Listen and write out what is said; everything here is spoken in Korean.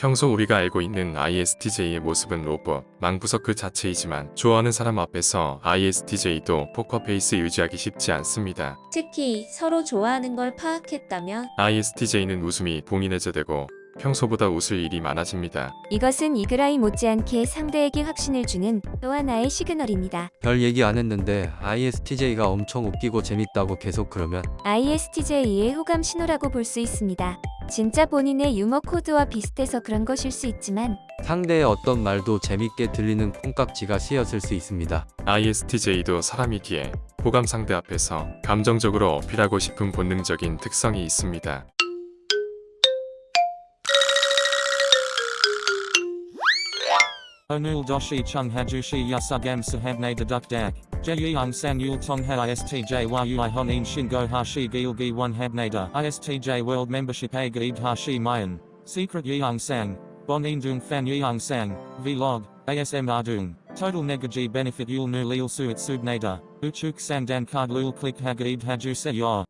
평소 우리가 알고 있는 ISTJ의 모습은 로봇, 망부석 그 자체이지만 좋아하는 사람 앞에서 ISTJ도 포커페이스 유지하기 쉽지 않습니다. 특히 서로 좋아하는 걸 파악했다면 ISTJ는 웃음이 봉인해제되고 평소보다 웃을 일이 많아집니다. 이것은 이그라이 못지않게 상대에게 확신을 주는 또 하나의 시그널입니다. 별 얘기 안 했는데 ISTJ가 엄청 웃기고 재밌다고 계속 그러면 ISTJ의 호감 신호라고 볼 수 있습니다. 진짜 본인의 유머 코드와 비슷해서 그런 것일 수 있지만 상대의 어떤 말도 재밌게 들리는 콩깍지가 씌었을 수 있습니다. ISTJ도 사람이기에 호감 상대 앞에서 감정적으로 어필하고 싶은 본능적인 특성이 있습니다. Onul doshi chung hajushi yasugam sahabne deduk dak. Jeyung sang yul tong ha istj yui honin shingo hashi gilgi one habnada. Istj world membership a gaib hashi mayan. Secret yeung sang. Bon indung fan yeung sang. Vlog. ASM ardung. Total negaji benefit yul nu lil suit subnada. Uchuk sang dan card lul click hagaib haju se.